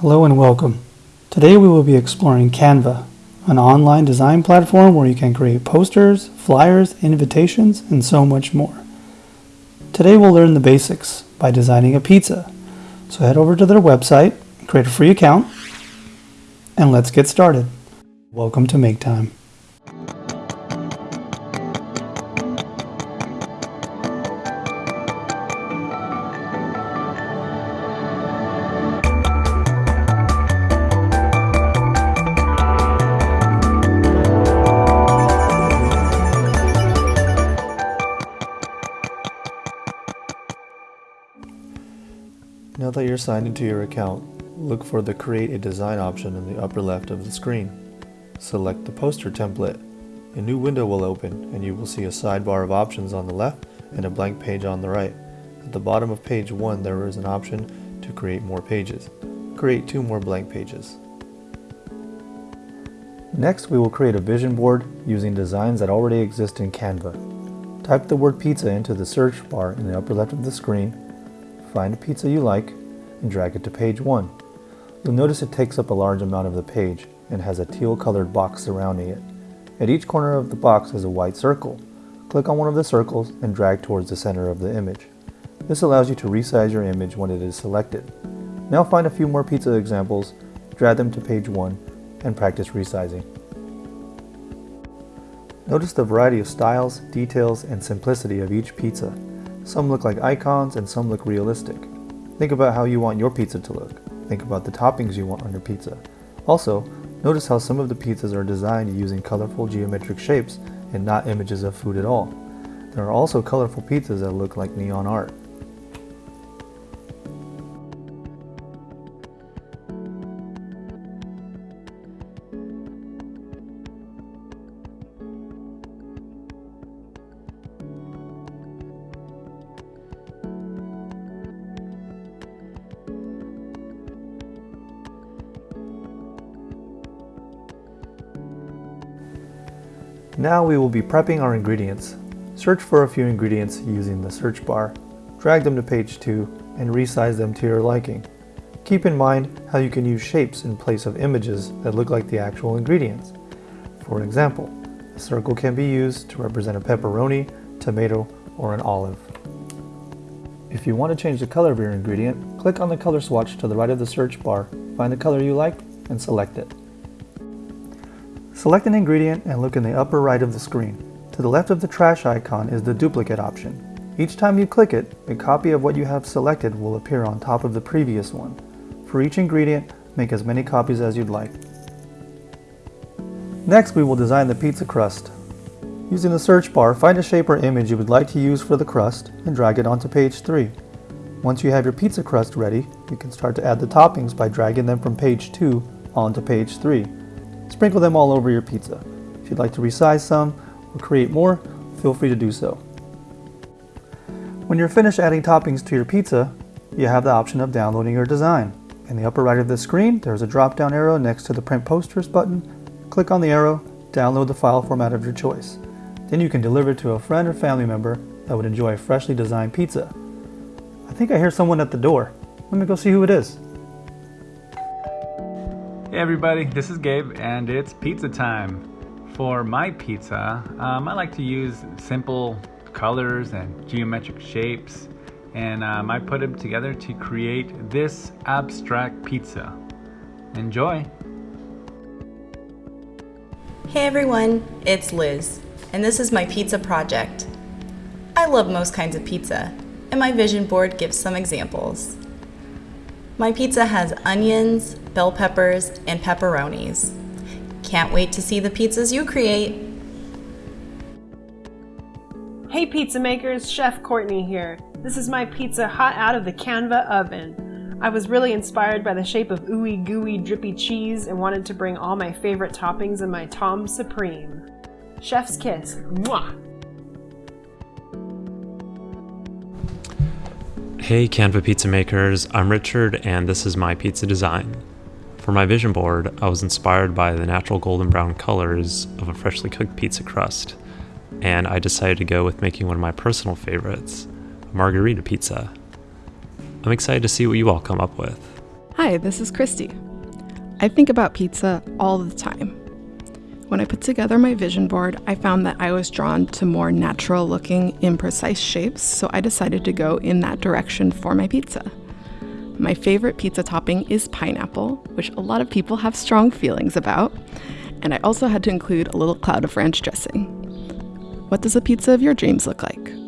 Hello and welcome. Today we will be exploring Canva, an online design platform where you can create posters, flyers, invitations, and so much more. Today we'll learn the basics by designing a pizza. So head over to their website, create a free account, and let's get started. Welcome to Make Time. You're signed into your account, look for the Create a Design option in the upper left of the screen. Select the poster template. A new window will open and you will see a sidebar of options on the left and a blank page on the right. At the bottom of page 1 there is an option to create more pages. Create two more blank pages. Next we will create a vision board using designs that already exist in Canva. Type the word pizza into the search bar in the upper left of the screen Find a pizza you like and drag it to page 1. You'll notice it takes up a large amount of the page and has a teal colored box surrounding it. At each corner of the box is a white circle. Click on one of the circles and drag towards the center of the image. This allows you to resize your image when it is selected. Now find a few more pizza examples, drag them to page 1, and practice resizing. Notice the variety of styles, details, and simplicity of each pizza. Some look like icons and some look realistic. Think about how you want your pizza to look. Think about the toppings you want on your pizza. Also, notice how some of the pizzas are designed using colorful geometric shapes and not images of food at all. There are also colorful pizzas that look like neon art. Now we will be prepping our ingredients. Search for a few ingredients using the search bar, drag them to page 2, and resize them to your liking. Keep in mind how you can use shapes in place of images that look like the actual ingredients. For example, a circle can be used to represent a pepperoni, tomato, or an olive. If you want to change the color of your ingredient, click on the color swatch to the right of the search bar, find the color you like, and select it. Select an ingredient and look in the upper right of the screen. To the left of the trash icon is the duplicate option. Each time you click it, a copy of what you have selected will appear on top of the previous one. For each ingredient, make as many copies as you'd like. Next, we will design the pizza crust. Using the search bar, find a shape or image you would like to use for the crust and drag it onto page 3. Once you have your pizza crust ready, you can start to add the toppings by dragging them from page 2 onto page 3. Sprinkle them all over your pizza. If you'd like to resize some or create more, feel free to do so. When you're finished adding toppings to your pizza, you have the option of downloading your design. In the upper right of the screen, there's a drop-down arrow next to the Print Posters button. Click on the arrow, download the file format of your choice. Then you can deliver it to a friend or family member that would enjoy a freshly designed pizza. I think I hear someone at the door. Let me go see who it is. Hey everybody, this is Gabe and it's pizza time. For my pizza, um, I like to use simple colors and geometric shapes and um, I put them together to create this abstract pizza. Enjoy! Hey everyone, it's Liz, and this is my pizza project. I love most kinds of pizza, and my vision board gives some examples. My pizza has onions, bell peppers, and pepperonis. Can't wait to see the pizzas you create. Hey pizza makers, Chef Courtney here. This is my pizza hot out of the Canva oven. I was really inspired by the shape of ooey gooey drippy cheese and wanted to bring all my favorite toppings in my Tom Supreme. Chef's kiss. Mwah! Hey Canva pizza makers, I'm Richard and this is my pizza design. For my vision board, I was inspired by the natural golden brown colors of a freshly cooked pizza crust, and I decided to go with making one of my personal favorites, margarita pizza. I'm excited to see what you all come up with. Hi, this is Christy. I think about pizza all the time. When I put together my vision board, I found that I was drawn to more natural looking, imprecise shapes, so I decided to go in that direction for my pizza. My favorite pizza topping is pineapple, which a lot of people have strong feelings about, and I also had to include a little cloud of ranch dressing. What does a pizza of your dreams look like?